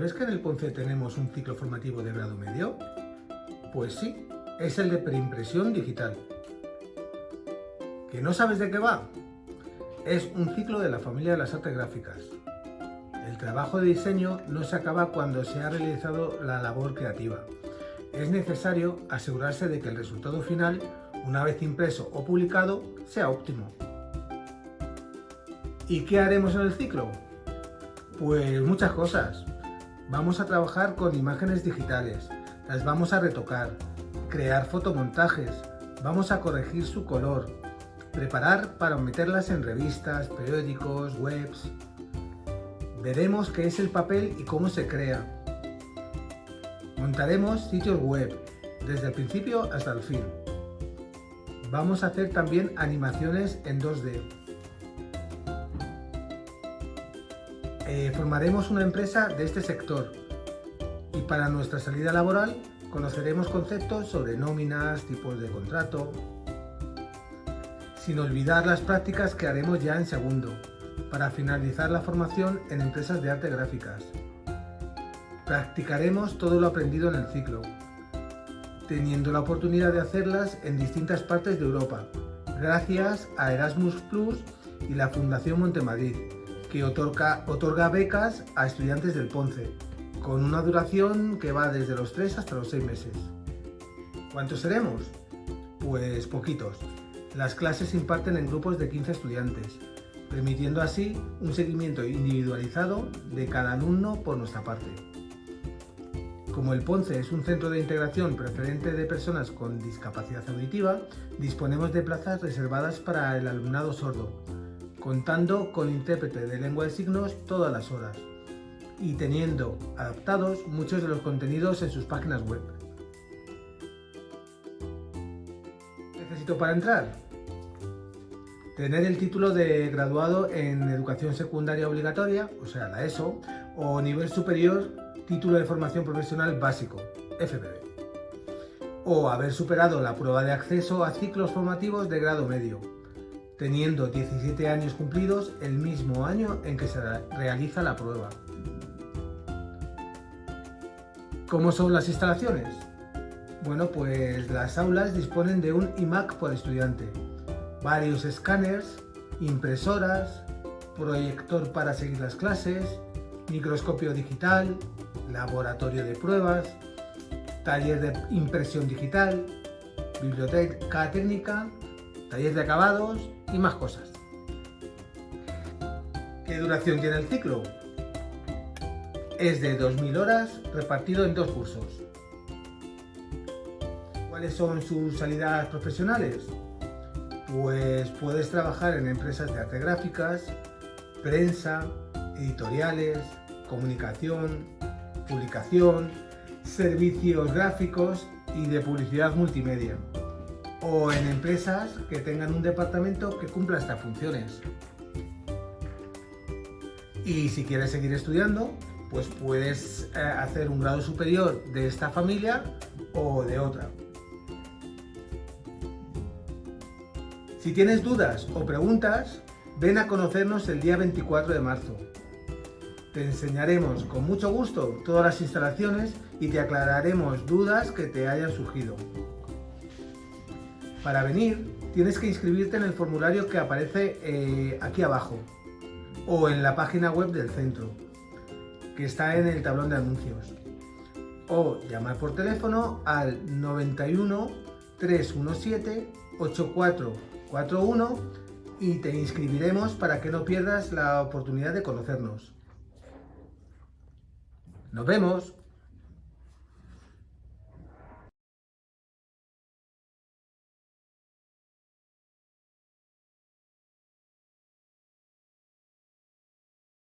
¿Sabes que en el Ponce tenemos un ciclo formativo de grado medio? Pues sí, es el de preimpresión digital. ¿Que no sabes de qué va? Es un ciclo de la familia de las artes gráficas. El trabajo de diseño no se acaba cuando se ha realizado la labor creativa. Es necesario asegurarse de que el resultado final, una vez impreso o publicado, sea óptimo. ¿Y qué haremos en el ciclo? Pues muchas cosas. Vamos a trabajar con imágenes digitales, las vamos a retocar, crear fotomontajes, vamos a corregir su color, preparar para meterlas en revistas, periódicos, webs. Veremos qué es el papel y cómo se crea. Montaremos sitios web, desde el principio hasta el fin. Vamos a hacer también animaciones en 2D. Eh, formaremos una empresa de este sector y para nuestra salida laboral conoceremos conceptos sobre nóminas, tipos de contrato, sin olvidar las prácticas que haremos ya en segundo, para finalizar la formación en empresas de arte gráficas. Practicaremos todo lo aprendido en el ciclo, teniendo la oportunidad de hacerlas en distintas partes de Europa, gracias a Erasmus Plus y la Fundación Montemadrid, que otorga, becas a estudiantes del Ponce, con una duración que va desde los 3 hasta los 6 meses. ¿Cuántos seremos? Pues poquitos. Las clases se imparten en grupos de 15 estudiantes, permitiendo así un seguimiento individualizado de cada alumno por nuestra parte. Como el Ponce es un centro de integración preferente de personas con discapacidad auditiva, disponemos de plazas reservadas para el alumnado sordo, contando con intérprete de lengua de signos todas las horas y teniendo adaptados muchos de los contenidos en sus páginas web. ¿Necesito para entrar? Tener el título de graduado en Educación Secundaria Obligatoria, o sea, la ESO, o nivel superior, título de formación profesional básico, FPB. O haber superado la prueba de acceso a ciclos formativos de grado medio, teniendo 17 años cumplidos el mismo año en que se realiza la prueba. ¿Cómo son las instalaciones? Bueno, pues las aulas disponen de un iMac por estudiante, varios escáneres, impresoras, proyector para seguir las clases, microscopio digital, laboratorio de pruebas, taller de impresión digital, biblioteca técnica, taller de acabados y más cosas. ¿Qué duración tiene el ciclo? Es de 2.000 horas repartido en dos cursos. ¿Cuáles son sus salidas profesionales? Pues puedes trabajar en empresas de arte gráficas, prensa, editoriales, comunicación, publicación, servicios gráficos y de publicidad multimedia o en empresas que tengan un departamento que cumpla estas funciones. Y si quieres seguir estudiando, pues puedes eh, hacer un grado superior de esta familia o de otra. Si tienes dudas o preguntas, ven a conocernos el día 24 de marzo. Te enseñaremos con mucho gusto todas las instalaciones y te aclararemos dudas que te hayan surgido. Para venir tienes que inscribirte en el formulario que aparece eh, aquí abajo o en la página web del centro, que está en el tablón de anuncios. O llamar por teléfono al 91 317 8441 y te inscribiremos para que no pierdas la oportunidad de conocernos. ¡Nos vemos!